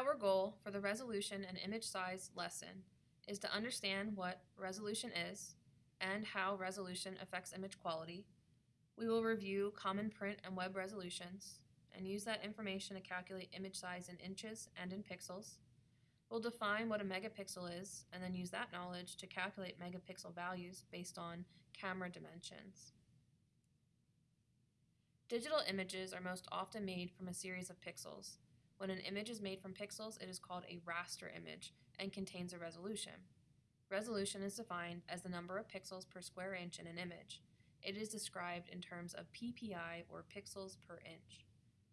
Our goal for the resolution and image size lesson is to understand what resolution is and how resolution affects image quality. We will review common print and web resolutions and use that information to calculate image size in inches and in pixels. We'll define what a megapixel is and then use that knowledge to calculate megapixel values based on camera dimensions. Digital images are most often made from a series of pixels. When an image is made from pixels, it is called a raster image and contains a resolution. Resolution is defined as the number of pixels per square inch in an image. It is described in terms of PPI or pixels per inch.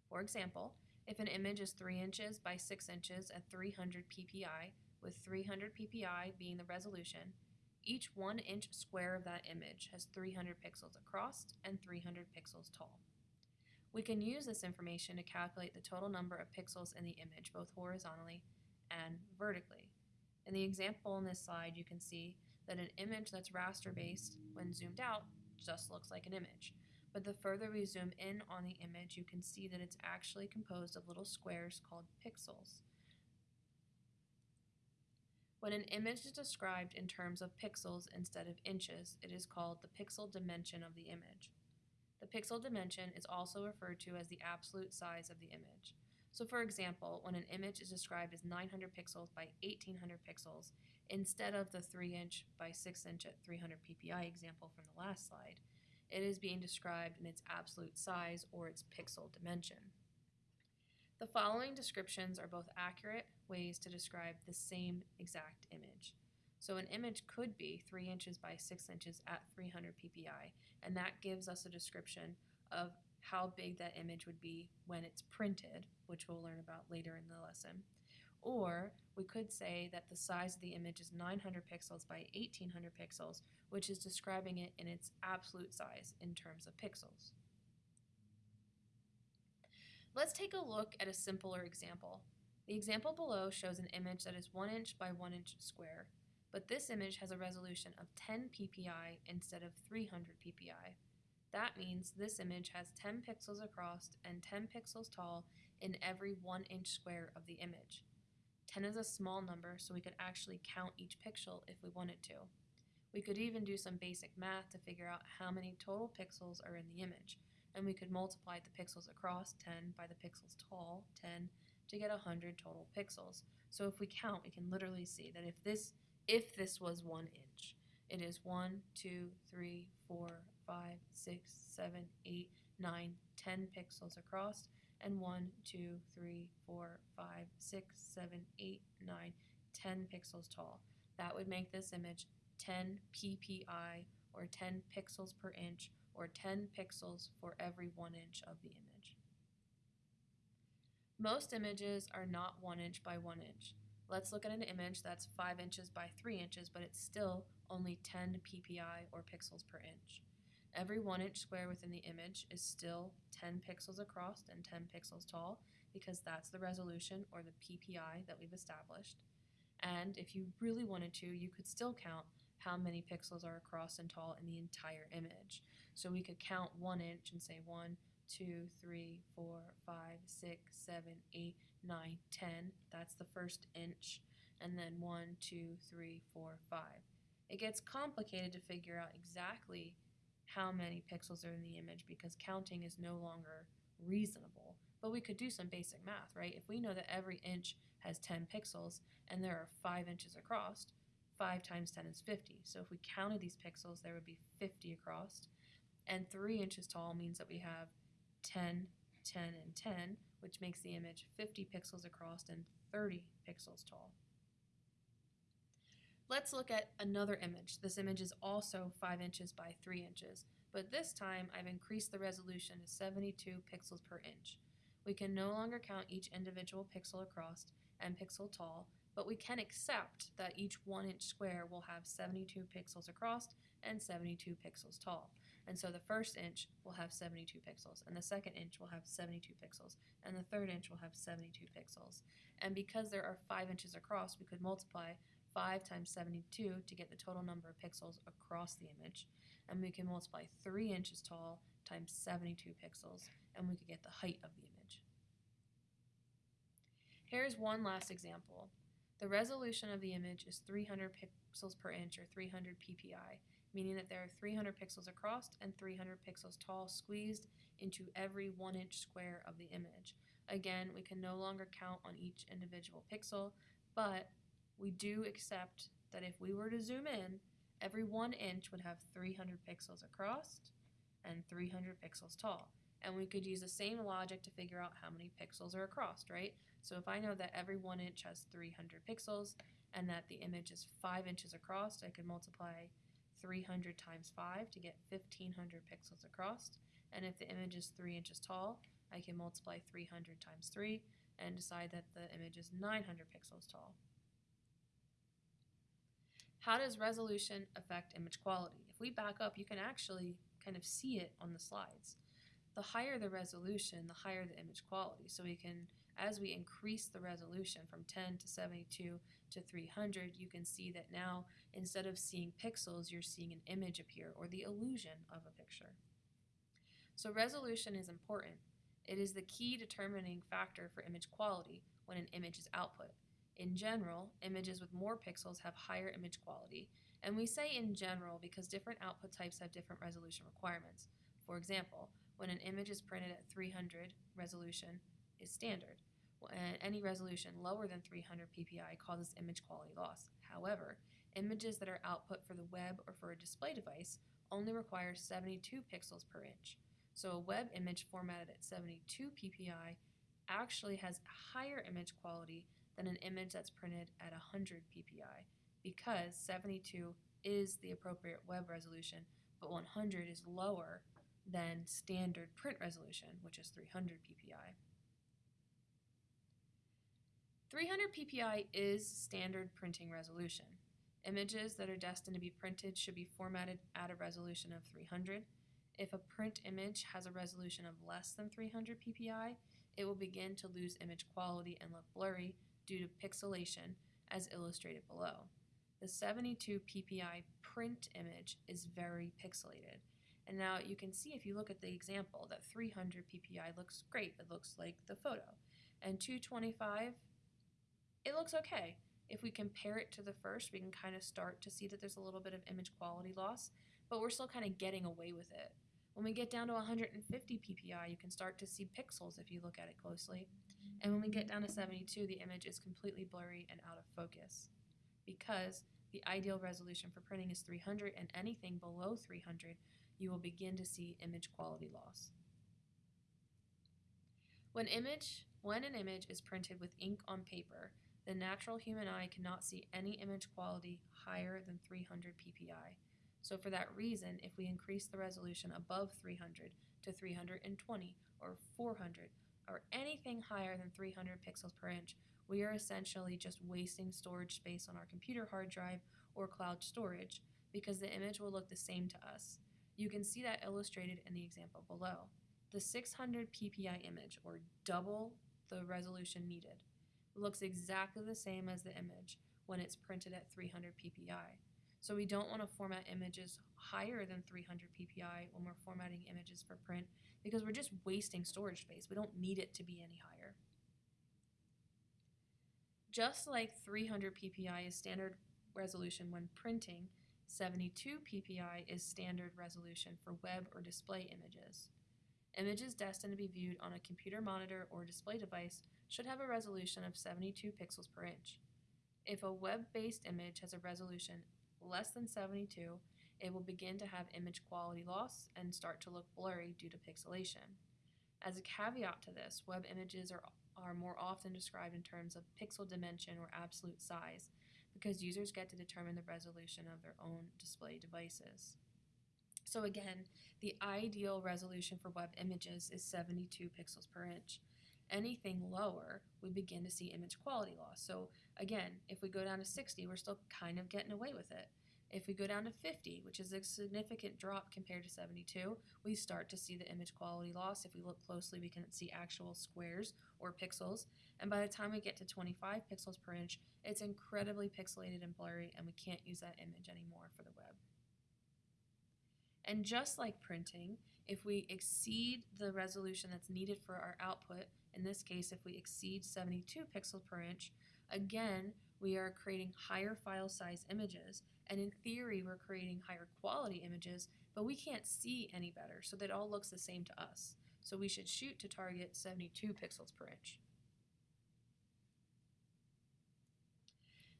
For example, if an image is 3 inches by 6 inches at 300 ppi, with 300 ppi being the resolution, each 1 inch square of that image has 300 pixels across and 300 pixels tall. We can use this information to calculate the total number of pixels in the image, both horizontally and vertically. In the example on this slide, you can see that an image that's raster based, when zoomed out, just looks like an image. But the further we zoom in on the image, you can see that it's actually composed of little squares called pixels. When an image is described in terms of pixels instead of inches, it is called the pixel dimension of the image. The pixel dimension is also referred to as the absolute size of the image. So for example, when an image is described as 900 pixels by 1800 pixels, instead of the 3 inch by 6 inch at 300 ppi example from the last slide, it is being described in its absolute size or its pixel dimension. The following descriptions are both accurate ways to describe the same exact image. So an image could be 3 inches by 6 inches at 300 ppi, and that gives us a description of how big that image would be when it's printed, which we'll learn about later in the lesson. Or we could say that the size of the image is 900 pixels by 1800 pixels, which is describing it in its absolute size in terms of pixels. Let's take a look at a simpler example. The example below shows an image that is 1 inch by 1 inch square, but this image has a resolution of 10 ppi instead of 300 ppi. That means this image has 10 pixels across and 10 pixels tall in every 1 inch square of the image. 10 is a small number, so we could actually count each pixel if we wanted to. We could even do some basic math to figure out how many total pixels are in the image, and we could multiply the pixels across 10 by the pixels tall, 10, to get 100 total pixels. So if we count, we can literally see that if this if this was 1 inch, it is 1, 2, 3, 4, 5, 6, 7, 8, 9, 10 pixels across, and 1, 2, 3, 4, 5, 6, 7, 8, 9, 10 pixels tall. That would make this image 10 ppi, or 10 pixels per inch, or 10 pixels for every 1 inch of the image. Most images are not 1 inch by 1 inch. Let's look at an image that's 5 inches by 3 inches, but it's still only 10 ppi, or pixels per inch. Every 1 inch square within the image is still 10 pixels across and 10 pixels tall because that's the resolution or the PPI that we've established. And if you really wanted to, you could still count how many pixels are across and tall in the entire image. So we could count 1 inch and say 1, 2, 3, 4, 5, 6, 7, 8, 9, 10. That's the first inch. And then 1, 2, 3, 4, 5. It gets complicated to figure out exactly how many pixels are in the image because counting is no longer reasonable. But we could do some basic math, right? If we know that every inch has 10 pixels and there are 5 inches across, 5 times 10 is 50. So if we counted these pixels, there would be 50 across. And 3 inches tall means that we have 10, 10, and 10, which makes the image 50 pixels across and 30 pixels tall. Let's look at another image. This image is also 5 inches by 3 inches, but this time I've increased the resolution to 72 pixels per inch. We can no longer count each individual pixel across and pixel tall, but we can accept that each 1 inch square will have 72 pixels across and 72 pixels tall. And so the first inch will have 72 pixels, and the second inch will have 72 pixels, and the third inch will have 72 pixels. And because there are 5 inches across, we could multiply 5 times 72 to get the total number of pixels across the image. And we can multiply 3 inches tall times 72 pixels, and we could get the height of the image. Here's one last example. The resolution of the image is 300 pixels per inch or 300 ppi, meaning that there are 300 pixels across and 300 pixels tall squeezed into every one inch square of the image. Again, we can no longer count on each individual pixel, but we do accept that if we were to zoom in, every one inch would have 300 pixels across and 300 pixels tall. And we could use the same logic to figure out how many pixels are across, right? So if I know that every one inch has 300 pixels and that the image is 5 inches across, I could multiply 300 times 5 to get 1500 pixels across. And if the image is 3 inches tall, I can multiply 300 times 3 and decide that the image is 900 pixels tall. How does resolution affect image quality? If we back up, you can actually kind of see it on the slides. The higher the resolution, the higher the image quality. So we can, as we increase the resolution from 10 to 72 to 300, you can see that now instead of seeing pixels, you're seeing an image appear or the illusion of a picture. So resolution is important. It is the key determining factor for image quality when an image is output. In general, images with more pixels have higher image quality, and we say in general because different output types have different resolution requirements. For example, when an image is printed at 300 resolution is standard. Any resolution lower than 300 ppi causes image quality loss. However, images that are output for the web or for a display device only require 72 pixels per inch. So a web image formatted at 72 ppi actually has higher image quality than an image that's printed at 100 ppi because 72 is the appropriate web resolution, but 100 is lower than standard print resolution, which is 300 ppi. 300 ppi is standard printing resolution. Images that are destined to be printed should be formatted at a resolution of 300. If a print image has a resolution of less than 300 ppi, it will begin to lose image quality and look blurry due to pixelation as illustrated below. The 72 ppi print image is very pixelated. And now you can see if you look at the example that 300 ppi looks great. It looks like the photo. And 225, it looks okay. If we compare it to the first, we can kind of start to see that there's a little bit of image quality loss, but we're still kind of getting away with it. When we get down to 150 ppi, you can start to see pixels if you look at it closely. And when we get down to 72, the image is completely blurry and out of focus because the ideal resolution for printing is 300 and anything below 300 you will begin to see image quality loss. When image when an image is printed with ink on paper, the natural human eye cannot see any image quality higher than 300 ppi. So for that reason, if we increase the resolution above 300 to 320 or 400 or anything higher than 300 pixels per inch, we are essentially just wasting storage space on our computer hard drive or cloud storage because the image will look the same to us. You can see that illustrated in the example below. The 600 ppi image, or double the resolution needed, looks exactly the same as the image when it's printed at 300 ppi. So we don't want to format images higher than 300 ppi when we're formatting images for print because we're just wasting storage space. We don't need it to be any higher. Just like 300 ppi is standard resolution when printing, 72 ppi is standard resolution for web or display images. Images destined to be viewed on a computer monitor or display device should have a resolution of 72 pixels per inch. If a web-based image has a resolution less than 72, it will begin to have image quality loss and start to look blurry due to pixelation. As a caveat to this, web images are, are more often described in terms of pixel dimension or absolute size because users get to determine the resolution of their own display devices. So again, the ideal resolution for web images is 72 pixels per inch. Anything lower, we begin to see image quality loss. So again, if we go down to 60, we're still kind of getting away with it. If we go down to 50, which is a significant drop compared to 72, we start to see the image quality loss. If we look closely, we can see actual squares or pixels. And by the time we get to 25 pixels per inch, it's incredibly pixelated and blurry, and we can't use that image anymore for the web. And just like printing, if we exceed the resolution that's needed for our output, in this case, if we exceed 72 pixels per inch, again, we are creating higher file size images. And in theory, we're creating higher quality images, but we can't see any better, so that all looks the same to us. So we should shoot to target 72 pixels per inch.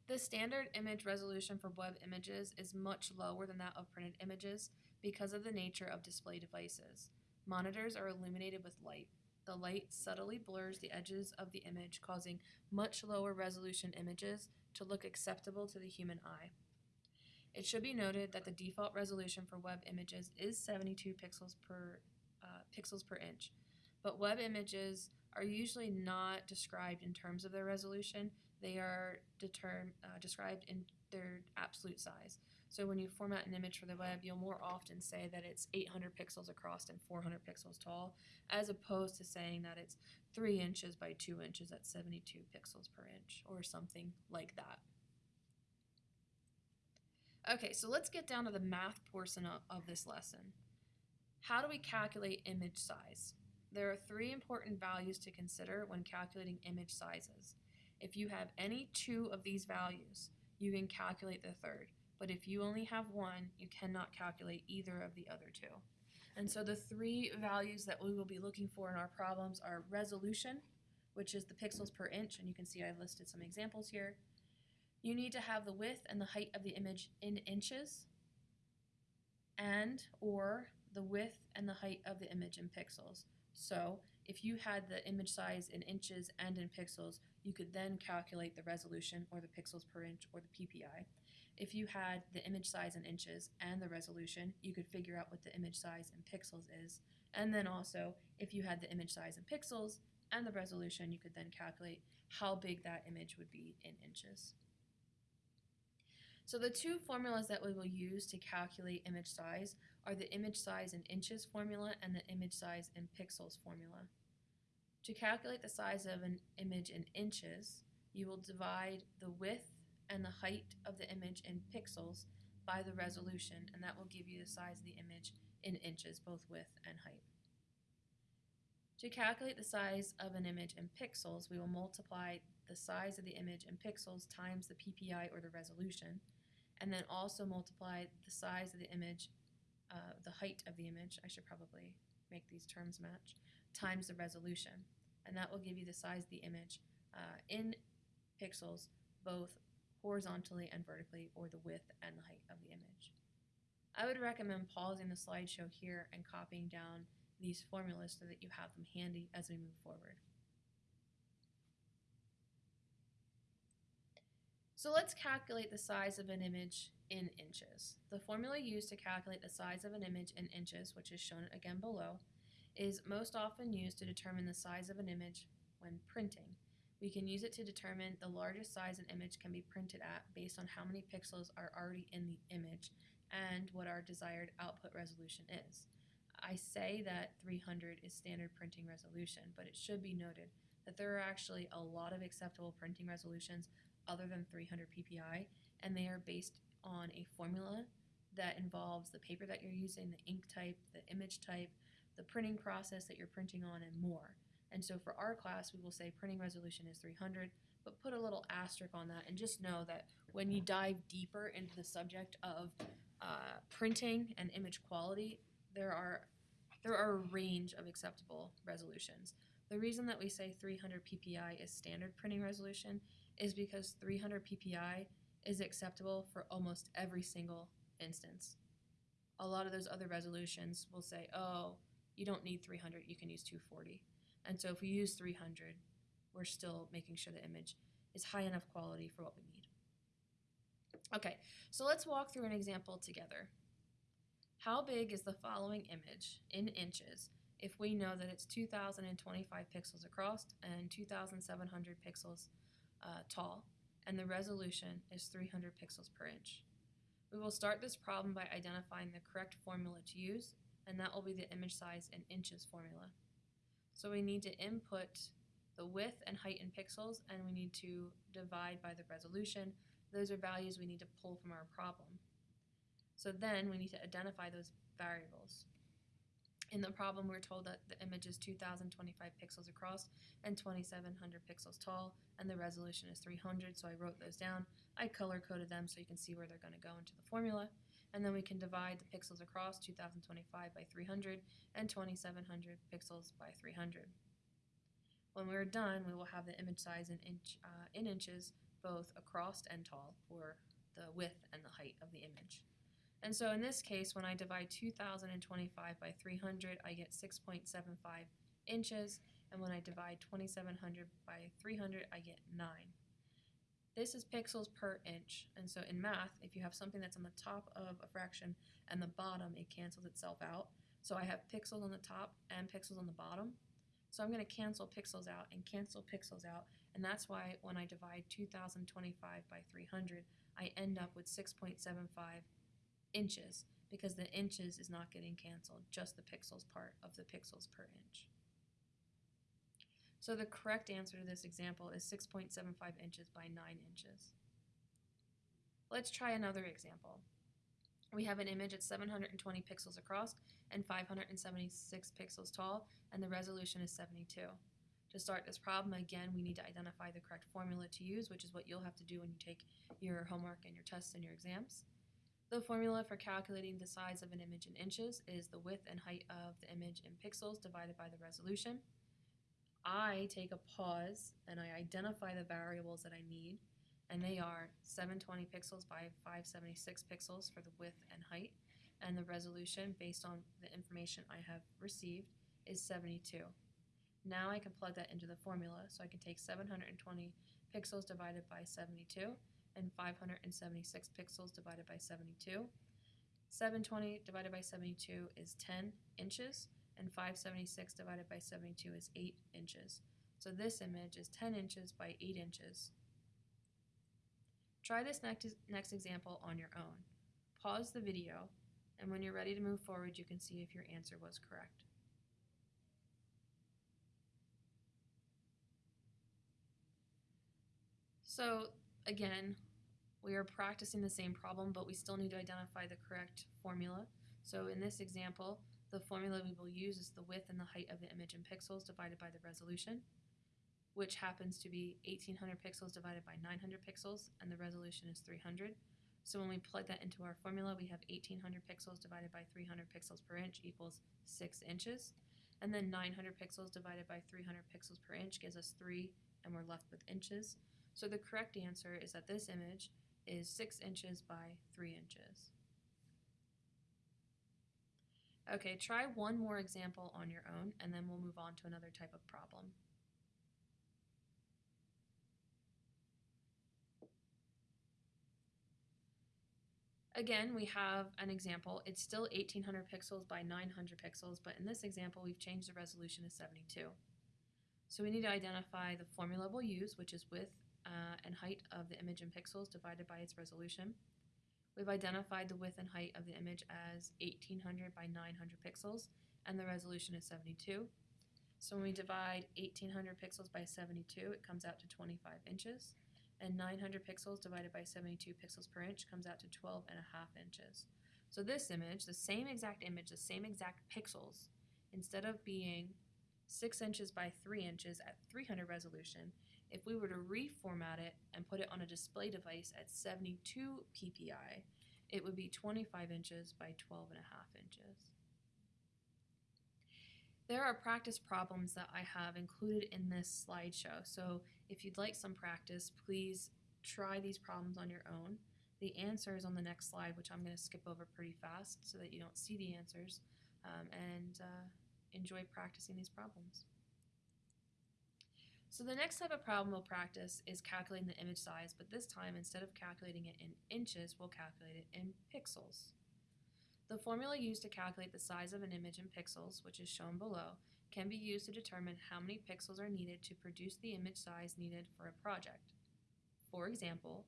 The standard image resolution for web images is much lower than that of printed images because of the nature of display devices. Monitors are illuminated with light. The light subtly blurs the edges of the image, causing much lower resolution images to look acceptable to the human eye. It should be noted that the default resolution for web images is 72 pixels per uh, pixels per inch, but web images are usually not described in terms of their resolution. They are uh, described in their absolute size. So when you format an image for the web, you'll more often say that it's 800 pixels across and 400 pixels tall, as opposed to saying that it's 3 inches by 2 inches at 72 pixels per inch, or something like that. Okay, so let's get down to the math portion of, of this lesson. How do we calculate image size? There are three important values to consider when calculating image sizes. If you have any two of these values, you can calculate the third. But if you only have one, you cannot calculate either of the other two. And so the three values that we will be looking for in our problems are resolution, which is the pixels per inch, and you can see I've listed some examples here. You need to have the width and the height of the image in inches, and or the width and the height of the image in pixels. So if you had the image size in inches and in pixels, you could then calculate the resolution or the pixels per inch or the PPI. If you had the image size in inches and the resolution, you could figure out what the image size in pixels is. And then also, if you had the image size in pixels and the resolution, you could then calculate how big that image would be in inches. So the two formulas that we will use to calculate image size are the image size in inches formula and the image size in pixels formula. To calculate the size of an image in inches, you will divide the width and the height of the image in pixels by the resolution, and that will give you the size of the image in inches, both width and height. To calculate the size of an image in pixels, we will multiply the size of the image in pixels times the PPI or the resolution, and then also multiply the size of the image, uh, the height of the image, I should probably make these terms match, times the resolution. And that will give you the size of the image uh, in pixels, both horizontally and vertically, or the width and the height of the image. I would recommend pausing the slideshow here and copying down these formulas so that you have them handy as we move forward. So let's calculate the size of an image in inches. The formula used to calculate the size of an image in inches, which is shown again below, is most often used to determine the size of an image when printing. We can use it to determine the largest size an image can be printed at based on how many pixels are already in the image and what our desired output resolution is. I say that 300 is standard printing resolution, but it should be noted that there are actually a lot of acceptable printing resolutions other than 300 ppi, and they are based on a formula that involves the paper that you're using, the ink type, the image type, the printing process that you're printing on, and more. And so for our class, we will say printing resolution is 300, but put a little asterisk on that and just know that when you dive deeper into the subject of uh, printing and image quality, there are there are a range of acceptable resolutions. The reason that we say 300 ppi is standard printing resolution is because 300 ppi is acceptable for almost every single instance. A lot of those other resolutions will say, oh, you don't need 300, you can use 240. And so if we use 300, we're still making sure the image is high enough quality for what we need. Okay, so let's walk through an example together. How big is the following image in inches if we know that it's 2025 pixels across and 2700 pixels uh, tall, and the resolution is 300 pixels per inch. We will start this problem by identifying the correct formula to use, and that will be the image size in inches formula. So we need to input the width and height in pixels, and we need to divide by the resolution. Those are values we need to pull from our problem. So then we need to identify those variables. In the problem, we're told that the image is 2025 pixels across and 2700 pixels tall, and the resolution is 300, so I wrote those down. I color coded them so you can see where they're going to go into the formula, and then we can divide the pixels across 2025 by 300 and 2700 pixels by 300. When we're done, we will have the image size in, inch, uh, in inches, both across and tall, for the width and the height of the image. And so in this case, when I divide 2025 by 300, I get 6.75 inches, and when I divide 2700 by 300, I get 9. This is pixels per inch, and so in math, if you have something that's on the top of a fraction and the bottom, it cancels itself out. So I have pixels on the top and pixels on the bottom. So I'm going to cancel pixels out and cancel pixels out, and that's why when I divide 2025 by 300, I end up with 6.75 inches because the inches is not getting canceled, just the pixels part of the pixels per inch. So the correct answer to this example is 6.75 inches by 9 inches. Let's try another example. We have an image at 720 pixels across and 576 pixels tall, and the resolution is 72. To start this problem, again, we need to identify the correct formula to use, which is what you'll have to do when you take your homework and your tests and your exams. The formula for calculating the size of an image in inches is the width and height of the image in pixels divided by the resolution. I take a pause and I identify the variables that I need, and they are 720 pixels by 576 pixels for the width and height, and the resolution based on the information I have received is 72. Now I can plug that into the formula, so I can take 720 pixels divided by 72 and 576 pixels divided by 72. 720 divided by 72 is 10 inches, and 576 divided by 72 is 8 inches. So this image is 10 inches by 8 inches. Try this next, next example on your own. Pause the video, and when you're ready to move forward, you can see if your answer was correct. So again, we are practicing the same problem, but we still need to identify the correct formula. So in this example, the formula we will use is the width and the height of the image in pixels divided by the resolution, which happens to be 1800 pixels divided by 900 pixels, and the resolution is 300. So when we plug that into our formula, we have 1800 pixels divided by 300 pixels per inch equals 6 inches. And then 900 pixels divided by 300 pixels per inch gives us 3, and we're left with inches. So the correct answer is that this image is 6 inches by 3 inches. Okay, try one more example on your own, and then we'll move on to another type of problem. Again, we have an example. It's still 1800 pixels by 900 pixels, but in this example, we've changed the resolution to 72. So we need to identify the formula we'll use, which is width uh, and height of the image in pixels divided by its resolution. We've identified the width and height of the image as 1800 by 900 pixels, and the resolution is 72. So when we divide 1800 pixels by 72, it comes out to 25 inches, and 900 pixels divided by 72 pixels per inch comes out to 12 and a half inches. So this image, the same exact image, the same exact pixels, instead of being 6 inches by 3 inches at 300 resolution, if we were to reformat it and put it on a display device at 72 ppi, it would be 25 inches by 12 and a half inches. There are practice problems that I have included in this slideshow, so if you'd like some practice, please try these problems on your own. The answer is on the next slide, which I'm going to skip over pretty fast so that you don't see the answers, um, and uh, enjoy practicing these problems. So the next type of problem we'll practice is calculating the image size, but this time instead of calculating it in inches, we'll calculate it in pixels. The formula used to calculate the size of an image in pixels, which is shown below, can be used to determine how many pixels are needed to produce the image size needed for a project. For example,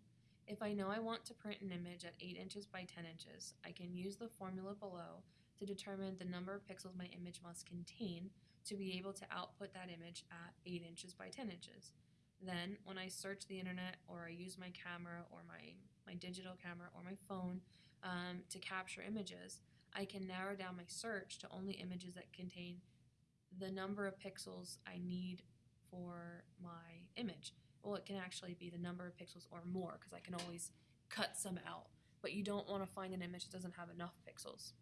if I know I want to print an image at 8 inches by 10 inches, I can use the formula below to determine the number of pixels my image must contain to be able to output that image at 8 inches by 10 inches. Then, when I search the internet or I use my camera or my, my digital camera or my phone um, to capture images, I can narrow down my search to only images that contain the number of pixels I need for my image. Well, it can actually be the number of pixels or more because I can always cut some out. But you don't want to find an image that doesn't have enough pixels.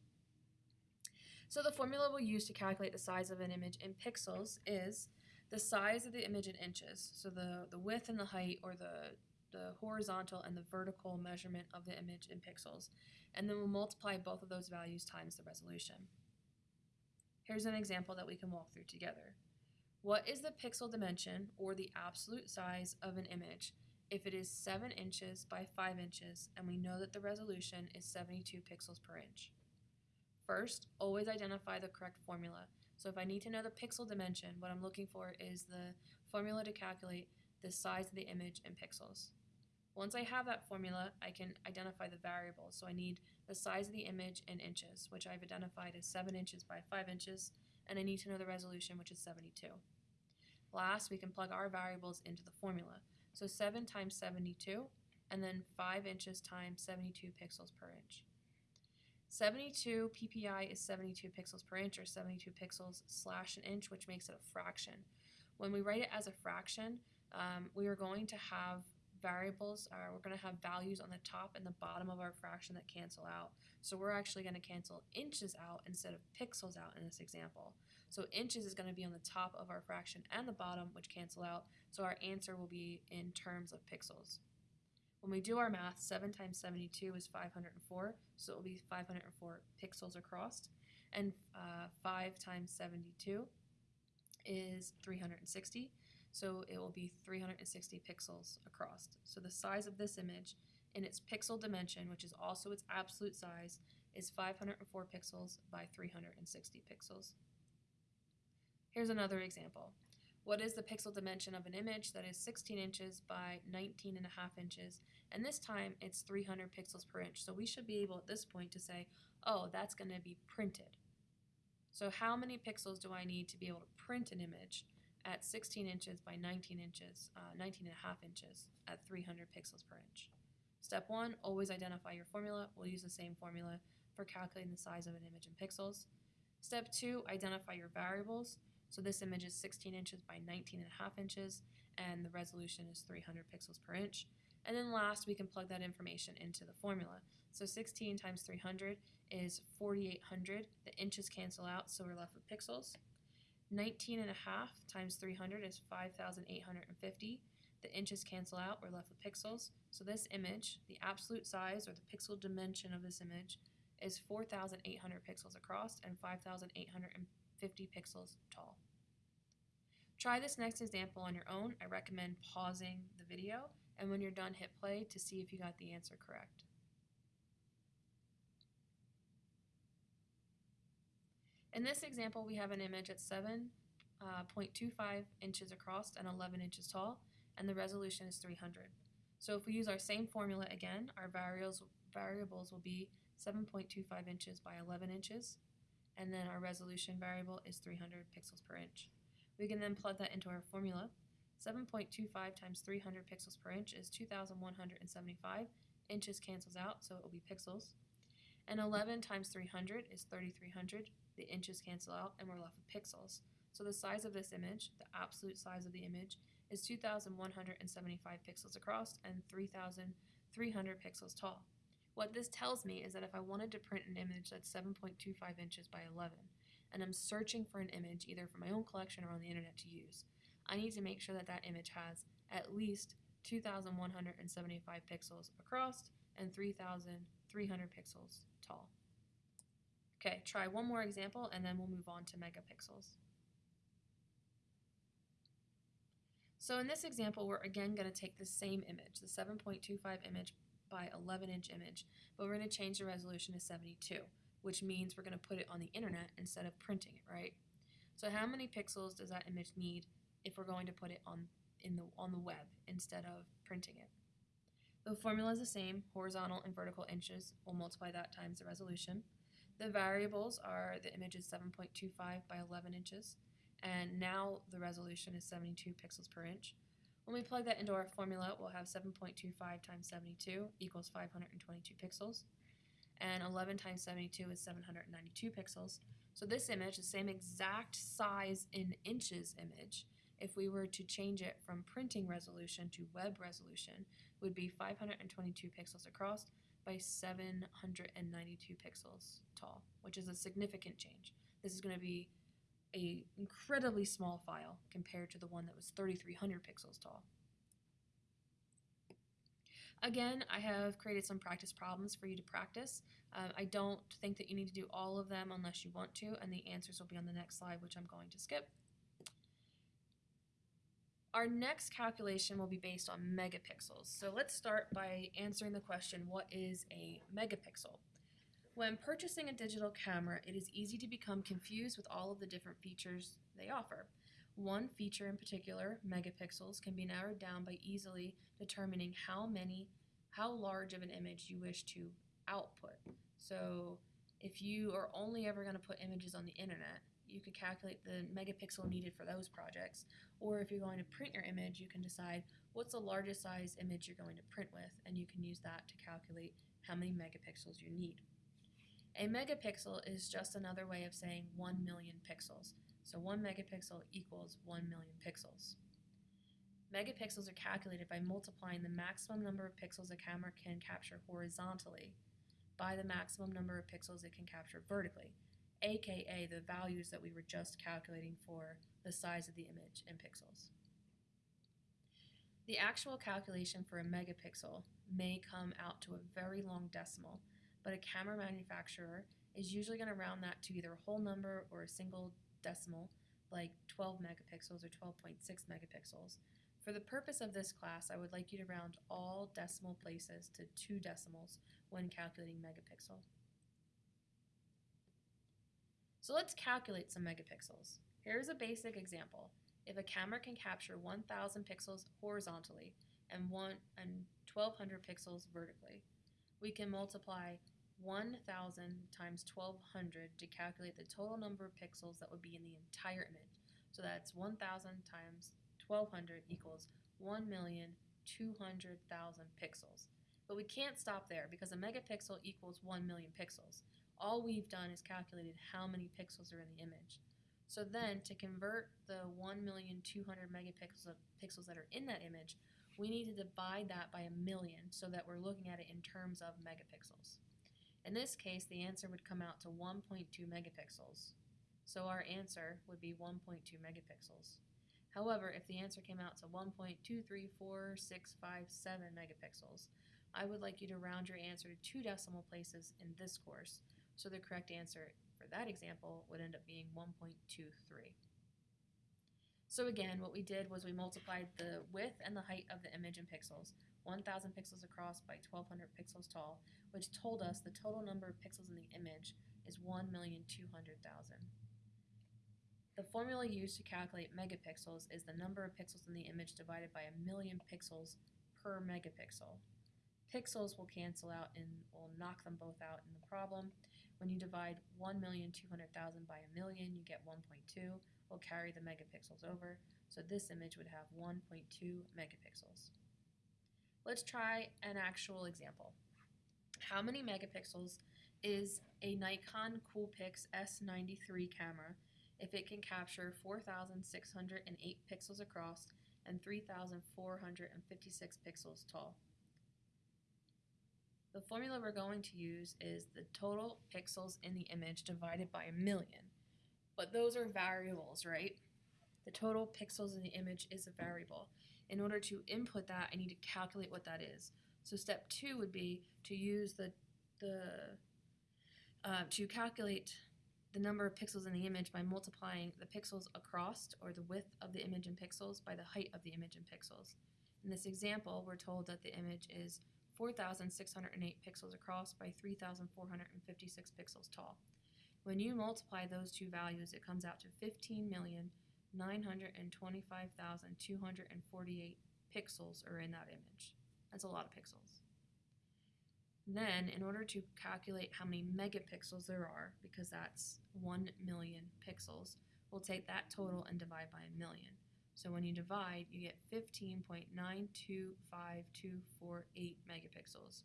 So the formula we'll use to calculate the size of an image in pixels is the size of the image in inches. So the, the width and the height or the, the horizontal and the vertical measurement of the image in pixels. And then we'll multiply both of those values times the resolution. Here's an example that we can walk through together. What is the pixel dimension or the absolute size of an image if it is 7 inches by 5 inches and we know that the resolution is 72 pixels per inch? First, always identify the correct formula. So if I need to know the pixel dimension, what I'm looking for is the formula to calculate the size of the image in pixels. Once I have that formula, I can identify the variables. So I need the size of the image in inches, which I've identified as 7 inches by 5 inches, and I need to know the resolution, which is 72. Last, we can plug our variables into the formula. So 7 times 72, and then 5 inches times 72 pixels per inch. 72 ppi is 72 pixels per inch or 72 pixels slash an inch, which makes it a fraction. When we write it as a fraction, um, we are going to have variables, uh, we're going to have values on the top and the bottom of our fraction that cancel out. So we're actually going to cancel inches out instead of pixels out in this example. So inches is going to be on the top of our fraction and the bottom, which cancel out. So our answer will be in terms of pixels. When we do our math, 7 times 72 is 504, so it will be 504 pixels across. And uh, 5 times 72 is 360, so it will be 360 pixels across. So the size of this image in its pixel dimension, which is also its absolute size, is 504 pixels by 360 pixels. Here's another example. What is the pixel dimension of an image that is 16 inches by 19 and a half inches? And this time it's 300 pixels per inch. So we should be able at this point to say, oh, that's going to be printed. So how many pixels do I need to be able to print an image at 16 inches by 19 inches, uh, 19 and a half inches at 300 pixels per inch? Step one, always identify your formula. We'll use the same formula for calculating the size of an image in pixels. Step two, identify your variables. So this image is 16 inches by 19 and a half inches, and the resolution is 300 pixels per inch. And then last, we can plug that information into the formula. So 16 times 300 is 4,800. The inches cancel out, so we're left with pixels. 19 and a half times 300 is 5,850. The inches cancel out, we're left with pixels. So this image, the absolute size or the pixel dimension of this image, is 4,800 pixels across and 5,850 50 pixels tall. Try this next example on your own. I recommend pausing the video and when you're done hit play to see if you got the answer correct. In this example we have an image at 7.25 uh, inches across and 11 inches tall and the resolution is 300. So if we use our same formula again, our variables, variables will be 7.25 inches by 11 inches and then our resolution variable is 300 pixels per inch. We can then plug that into our formula. 7.25 times 300 pixels per inch is 2,175. Inches cancels out, so it will be pixels. And 11 times 300 is 3,300. The inches cancel out, and we're left with pixels. So the size of this image, the absolute size of the image, is 2,175 pixels across and 3,300 pixels tall. What this tells me is that if I wanted to print an image that's 7.25 inches by 11, and I'm searching for an image either from my own collection or on the internet to use, I need to make sure that that image has at least 2,175 pixels across and 3,300 pixels tall. Okay, try one more example and then we'll move on to megapixels. So in this example, we're again going to take the same image, the 7.25 image by 11 inch image, but we're going to change the resolution to 72, which means we're going to put it on the internet instead of printing it, right? So how many pixels does that image need if we're going to put it on in the on the web instead of printing it? The formula is the same, horizontal and vertical inches. We'll multiply that times the resolution. The variables are the image is 7.25 by 11 inches, and now the resolution is 72 pixels per inch. When we plug that into our formula, we'll have 7.25 times 72 equals 522 pixels. and 11 times 72 is 792 pixels. So this image, the same exact size in inches image, if we were to change it from printing resolution to web resolution, would be 522 pixels across by 792 pixels tall, which is a significant change. This is going to be a incredibly small file compared to the one that was 3300 pixels tall. Again, I have created some practice problems for you to practice. Um, I don't think that you need to do all of them unless you want to, and the answers will be on the next slide, which I'm going to skip. Our next calculation will be based on megapixels. So let's start by answering the question, what is a megapixel? When purchasing a digital camera, it is easy to become confused with all of the different features they offer. One feature in particular, megapixels, can be narrowed down by easily determining how many, how large of an image you wish to output. So if you are only ever going to put images on the internet, you could calculate the megapixel needed for those projects. Or if you're going to print your image, you can decide what's the largest size image you're going to print with, and you can use that to calculate how many megapixels you need. A megapixel is just another way of saying 1 million pixels. So 1 megapixel equals 1 million pixels. Megapixels are calculated by multiplying the maximum number of pixels a camera can capture horizontally by the maximum number of pixels it can capture vertically, aka the values that we were just calculating for the size of the image in pixels. The actual calculation for a megapixel may come out to a very long decimal, but a camera manufacturer is usually going to round that to either a whole number or a single decimal, like 12 megapixels or 12.6 megapixels. For the purpose of this class, I would like you to round all decimal places to two decimals when calculating megapixel. So let's calculate some megapixels. Here's a basic example. If a camera can capture 1000 pixels horizontally and, one, and 1200 pixels vertically, we can multiply 1000 times 1200 to calculate the total number of pixels that would be in the entire image. So that's 1000 times 1200 equals 1,200,000 pixels. But we can't stop there because a megapixel equals 1 million pixels. All we've done is calculated how many pixels are in the image. So then to convert the 1,200,000 megapixels of pixels that are in that image, we need to divide that by a million so that we're looking at it in terms of megapixels. In this case, the answer would come out to 1.2 megapixels. So our answer would be 1.2 megapixels. However, if the answer came out to 1.234657 megapixels, I would like you to round your answer to two decimal places in this course, so the correct answer for that example would end up being 1.23. So again, what we did was we multiplied the width and the height of the image in pixels, 1000 pixels across by 1200 pixels tall, which told us the total number of pixels in the image is 1,200,000. The formula used to calculate megapixels is the number of pixels in the image divided by a million pixels per megapixel. Pixels will cancel out and we'll knock them both out in the problem. When you divide 1,200,000 by a million, you get 1.2. We'll carry the megapixels over, so this image would have 1.2 megapixels. Let's try an actual example. How many megapixels is a Nikon Coolpix S93 camera if it can capture 4,608 pixels across and 3,456 pixels tall? The formula we're going to use is the total pixels in the image divided by a million. But those are variables, right? The total pixels in the image is a variable. In order to input that, I need to calculate what that is. So step two would be to use the, the uh, to calculate the number of pixels in the image by multiplying the pixels across or the width of the image in pixels by the height of the image in pixels. In this example, we're told that the image is 4,608 pixels across by 3,456 pixels tall. When you multiply those two values, it comes out to 15,925,248 pixels are in that image. That's a lot of pixels. Then, in order to calculate how many megapixels there are, because that's 1 million pixels, we'll take that total and divide by a million. So when you divide, you get 15.925248 megapixels,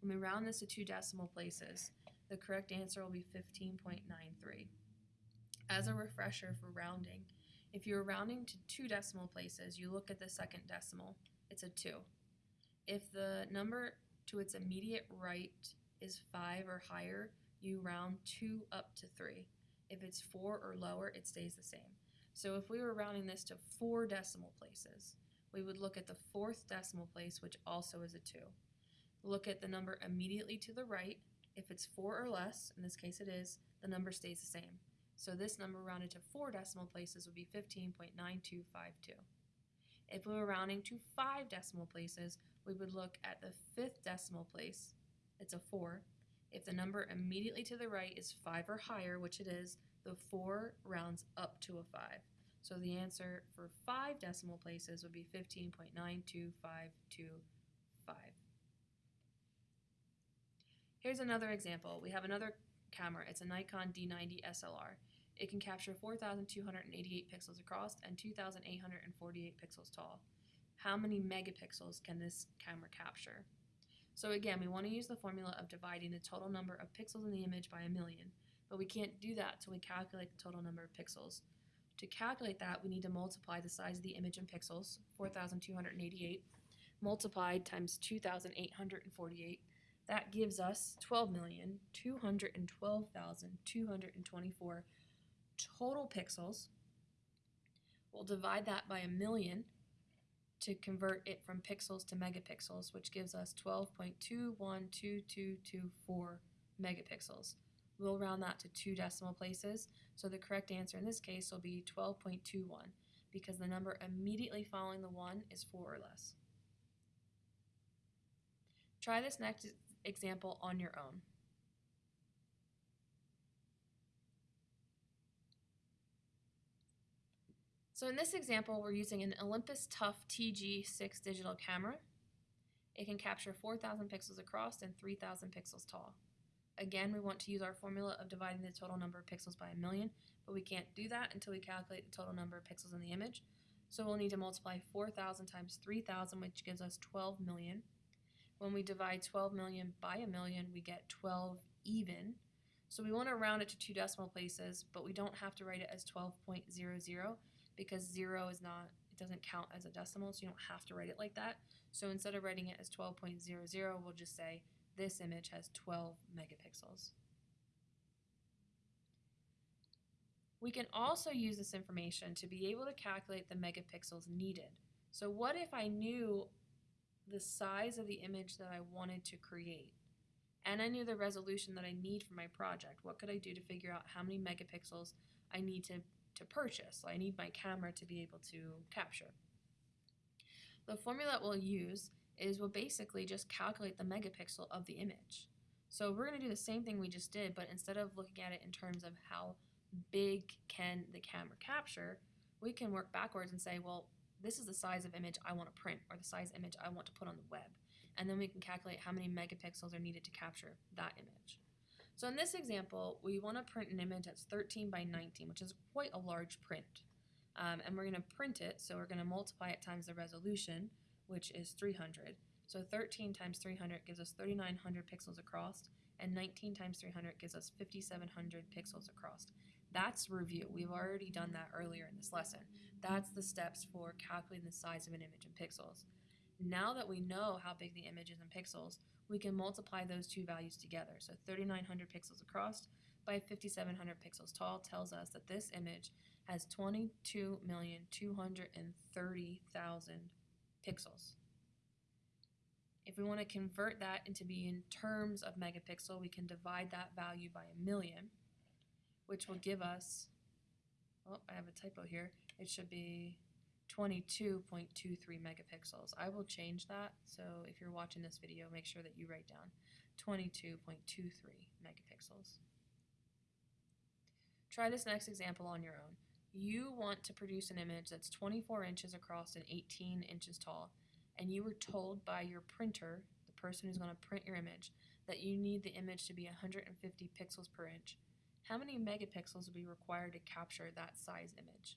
When we round this to two decimal places, the correct answer will be 15.93. As a refresher for rounding, if you're rounding to two decimal places, you look at the second decimal, it's a 2. If the number to its immediate right is 5 or higher, you round 2 up to 3. If it's 4 or lower, it stays the same. So if we were rounding this to four decimal places, we would look at the fourth decimal place, which also is a 2. Look at the number immediately to the right. If it's 4 or less, in this case it is, the number stays the same. So this number rounded to four decimal places would be 15.9252. If we were rounding to five decimal places, we would look at the fifth decimal place, it's a 4. If the number immediately to the right is 5 or higher, which it is, the 4 rounds up to a 5. So the answer for 5 decimal places would be 15.92525. Here's another example. We have another camera. It's a Nikon D90 SLR. It can capture 4,288 pixels across and 2,848 pixels tall. How many megapixels can this camera capture? So again, we want to use the formula of dividing the total number of pixels in the image by a million, but we can't do that until we calculate the total number of pixels. To calculate that, we need to multiply the size of the image in pixels, 4,288, multiplied times 2,848. That gives us 12,212,224 total pixels. We'll divide that by a million to convert it from pixels to megapixels, which gives us 12.212224 megapixels. We'll round that to two decimal places, so the correct answer in this case will be 12.21 because the number immediately following the 1 is 4 or less. Try this next example on your own. So in this example, we're using an Olympus Tough TG6 digital camera. It can capture 4,000 pixels across and 3,000 pixels tall. Again, we want to use our formula of dividing the total number of pixels by a million, but we can't do that until we calculate the total number of pixels in the image. So we'll need to multiply 4,000 times 3,000, which gives us 12 million. When we divide 12 million by a million, we get 12 even. So we want to round it to two decimal places, but we don't have to write it as 12.00 because zero is not, it doesn't count as a decimal, so you don't have to write it like that. So instead of writing it as 12.00, we'll just say this image has 12 megapixels. We can also use this information to be able to calculate the megapixels needed. So what if I knew the size of the image that I wanted to create? And I knew the resolution that I need for my project. What could I do to figure out how many megapixels I need to to purchase. I need my camera to be able to capture. The formula that we'll use is we'll basically just calculate the megapixel of the image. So we're going to do the same thing we just did, but instead of looking at it in terms of how big can the camera capture, we can work backwards and say, well, this is the size of image I want to print or the size image I want to put on the web. And then we can calculate how many megapixels are needed to capture that image. So in this example, we want to print an image that's 13 by 19, which is quite a large print. Um, and we're going to print it, so we're going to multiply it times the resolution, which is 300. So 13 times 300 gives us 3,900 pixels across, and 19 times 300 gives us 5,700 pixels across. That's review. We've already done that earlier in this lesson. That's the steps for calculating the size of an image in pixels. Now that we know how big the image is in pixels, we can multiply those two values together. So 3900 pixels across by 5700 pixels tall tells us that this image has 22,230,000 pixels. If we want to convert that into being in terms of megapixel, we can divide that value by a million, which will give us, oh, I have a typo here. It should be 22.23 megapixels. I will change that, so if you're watching this video, make sure that you write down 22.23 megapixels. Try this next example on your own. You want to produce an image that's 24 inches across and 18 inches tall, and you were told by your printer, the person who's going to print your image, that you need the image to be 150 pixels per inch. How many megapixels would be required to capture that size image?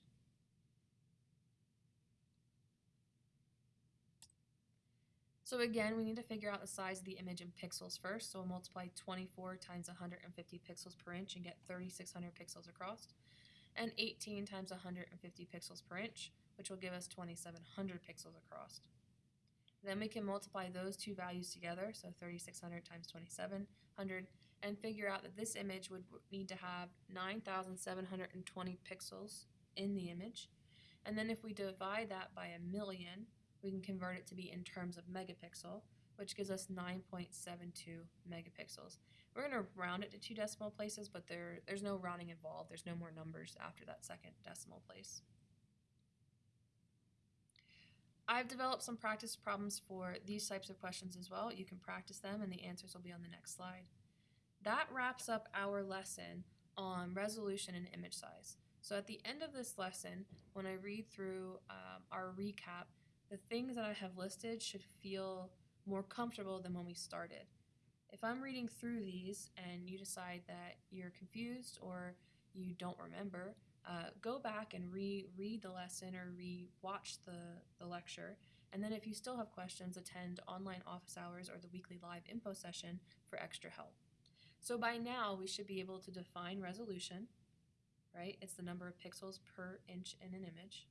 So again, we need to figure out the size of the image in pixels first. So we'll multiply 24 times 150 pixels per inch and get 3600 pixels across. And 18 times 150 pixels per inch, which will give us 2700 pixels across. Then we can multiply those two values together, so 3600 times 2700, and figure out that this image would need to have 9720 pixels in the image. And then if we divide that by a million, we can convert it to be in terms of megapixel, which gives us 9.72 megapixels. We're going to round it to two decimal places, but there, there's no rounding involved. There's no more numbers after that second decimal place. I've developed some practice problems for these types of questions as well. You can practice them and the answers will be on the next slide. That wraps up our lesson on resolution and image size. So at the end of this lesson, when I read through um, our recap, the things that I have listed should feel more comfortable than when we started. If I'm reading through these and you decide that you're confused or you don't remember, uh, go back and re-read the lesson or re-watch the, the lecture. And then if you still have questions, attend online office hours or the weekly live info session for extra help. So by now, we should be able to define resolution, right? It's the number of pixels per inch in an image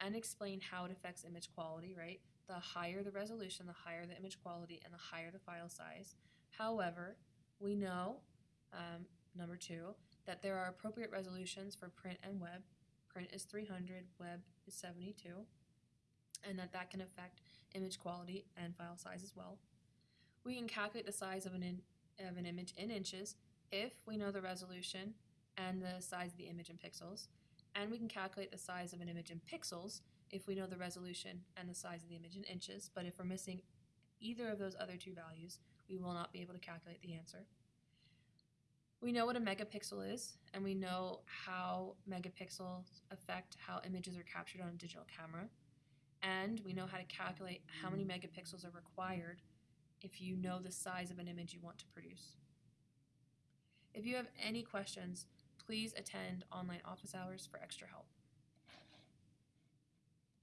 and explain how it affects image quality, right? The higher the resolution, the higher the image quality, and the higher the file size. However, we know, um, number two, that there are appropriate resolutions for print and web. Print is 300, web is 72, and that that can affect image quality and file size as well. We can calculate the size of an, in, of an image in inches if we know the resolution and the size of the image in pixels and we can calculate the size of an image in pixels if we know the resolution and the size of the image in inches, but if we're missing either of those other two values, we will not be able to calculate the answer. We know what a megapixel is, and we know how megapixels affect how images are captured on a digital camera, and we know how to calculate how many megapixels are required if you know the size of an image you want to produce. If you have any questions, please attend online office hours for extra help.